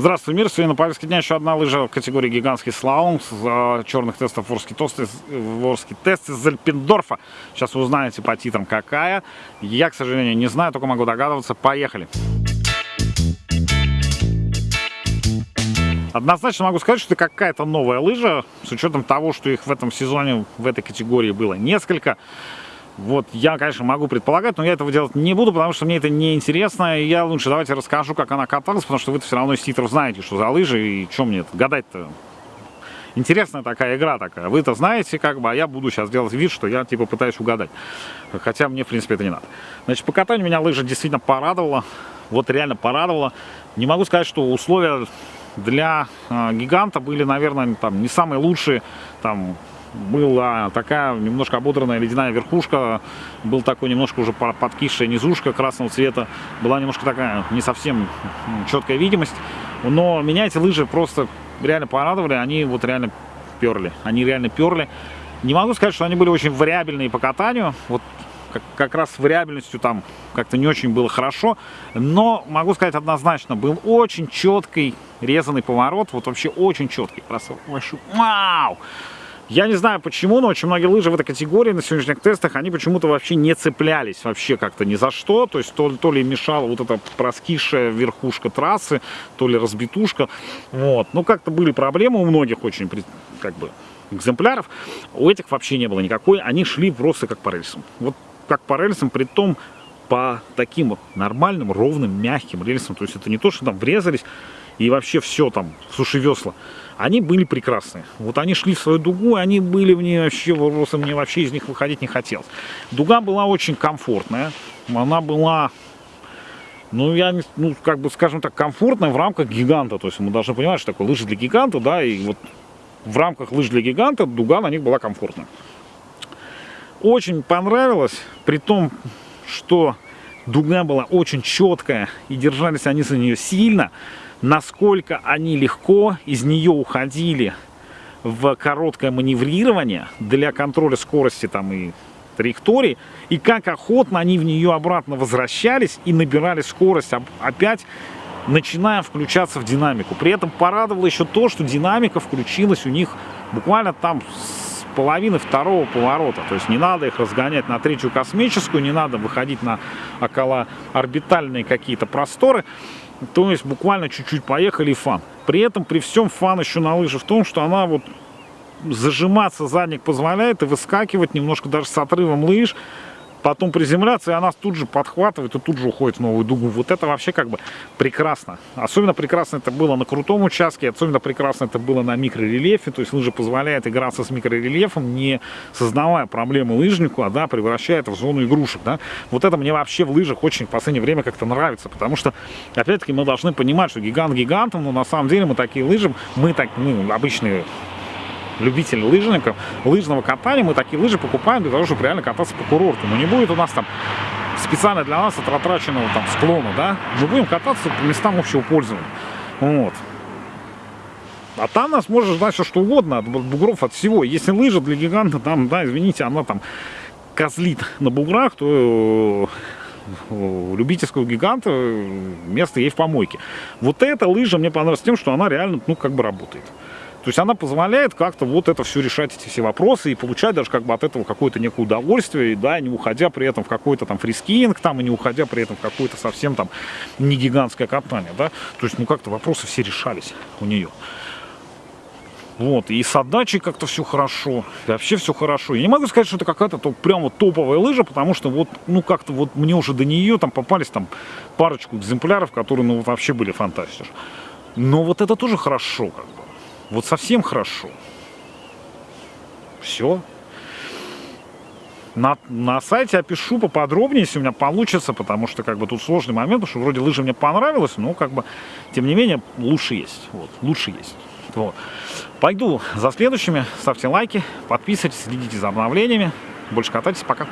Здравствуй, мир! Сегодня на повестке дня еще одна лыжа в категории гигантский слалом с э, черных тестов ворский, тосты, ворский тест из Альпендорфа. Сейчас узнаете по титрам какая. Я, к сожалению, не знаю, только могу догадываться. Поехали! Однозначно могу сказать, что это какая-то новая лыжа, с учетом того, что их в этом сезоне в этой категории было несколько. Вот я, конечно, могу предполагать, но я этого делать не буду, потому что мне это не интересно. И я лучше давайте расскажу, как она каталась, потому что вы все равно из титров знаете, что за лыжи и что мне гадать-то. Интересная такая игра такая. Вы это знаете, как бы, а я буду сейчас делать вид, что я типа пытаюсь угадать. Хотя мне, в принципе, это не надо. Значит, по катанию меня лыжа действительно порадовала. Вот реально порадовала. Не могу сказать, что условия для э, гиганта были, наверное, там не самые лучшие. Там была такая немножко ободранная ледяная верхушка, был такой немножко уже подкисшая низушка красного цвета, была немножко такая не совсем четкая видимость, но меня эти лыжи просто реально порадовали, они вот реально перли, они реально перли. Не могу сказать, что они были очень вариабельные по катанию, вот как, как раз с вариабельностью там как-то не очень было хорошо, но могу сказать однозначно, был очень четкий резанный поворот, вот вообще очень четкий, просто вау! Я не знаю почему, но очень многие лыжи в этой категории на сегодняшних тестах, они почему-то вообще не цеплялись вообще как-то ни за что. То есть то, то ли мешала вот эта проскисшая верхушка трассы, то ли разбитушка. Вот. Ну как-то были проблемы у многих очень как бы экземпляров. У этих вообще не было никакой. Они шли просто как по рельсам. Вот как по рельсам, при том по таким нормальным, ровным, мягким рельсам. То есть это не то, что там врезались и вообще все там, суши весла они были прекрасные. Вот они шли в свою дугу, они были в ней вообще, просто мне вообще из них выходить не хотелось. Дуга была очень комфортная, она была, ну, я, ну, как бы, скажем так, комфортная в рамках гиганта. То есть мы должны понимать, что такое лыжи для гиганта, да, и вот в рамках лыж для гиганта дуга на них была комфортная. Очень понравилось, при том, что дуга была очень четкая, и держались они за нее сильно насколько они легко из нее уходили в короткое маневрирование для контроля скорости там и траектории, и как охотно они в нее обратно возвращались и набирали скорость опять, начиная включаться в динамику. При этом порадовало еще то, что динамика включилась у них буквально там половины второго поворота. То есть не надо их разгонять на третью космическую, не надо выходить на около орбитальные какие-то просторы. То есть буквально чуть-чуть поехали и фан. При этом, при всем фан еще на лыжи в том, что она вот зажиматься задник позволяет и выскакивать немножко даже с отрывом лыж потом приземляться, и она тут же подхватывает и тут же уходит в новую дугу. Вот это вообще как бы прекрасно. Особенно прекрасно это было на крутом участке, особенно прекрасно это было на микрорельефе, то есть лыжа позволяет играться с микрорельефом, не создавая проблемы лыжнику, а да, превращая это в зону игрушек. Да. Вот это мне вообще в лыжах очень в последнее время как-то нравится, потому что, опять-таки, мы должны понимать, что гигант гигантом, но на самом деле мы такие лыжи, мы так, ну, обычные любителей лыжников, лыжного катания, мы такие лыжи покупаем для того, чтобы реально кататься по курорту. Но не будет у нас там специально для нас отратраченного там склона, да, мы будем кататься по местам общего пользования. Вот. А там нас может ждать все что угодно, от бугров, от всего. Если лыжа для гиганта, там, да, извините, она там козлит на буграх, то э, у любительского гиганта место ей в помойке. Вот эта лыжа мне понравилась тем, что она реально, ну, как бы работает. То есть она позволяет как-то вот это все решать, эти все вопросы, и получать даже как бы от этого какое-то некое удовольствие, да, не уходя при этом в какой-то там freeskiing, там, и не уходя при этом в какое-то совсем там не гигантское катание, да. То есть, ну, как-то вопросы все решались у нее. Вот, и с отдачей как-то все хорошо, и вообще все хорошо. Я не могу сказать, что это какая-то то, прям вот топовая лыжа, потому что вот, ну, как-то вот мне уже до нее там попались там парочку экземпляров, которые, ну, вообще были фантастиш. Но вот это тоже хорошо, как бы. Вот совсем хорошо. Все. На, на сайте опишу поподробнее, если у меня получится, потому что как бы тут сложный момент, потому что вроде лыжи мне понравилось, но как бы, тем не менее, лучше есть. Вот, лучше есть. Вот. Пойду за следующими, ставьте лайки, подписывайтесь, следите за обновлениями. Больше катайтесь, пока.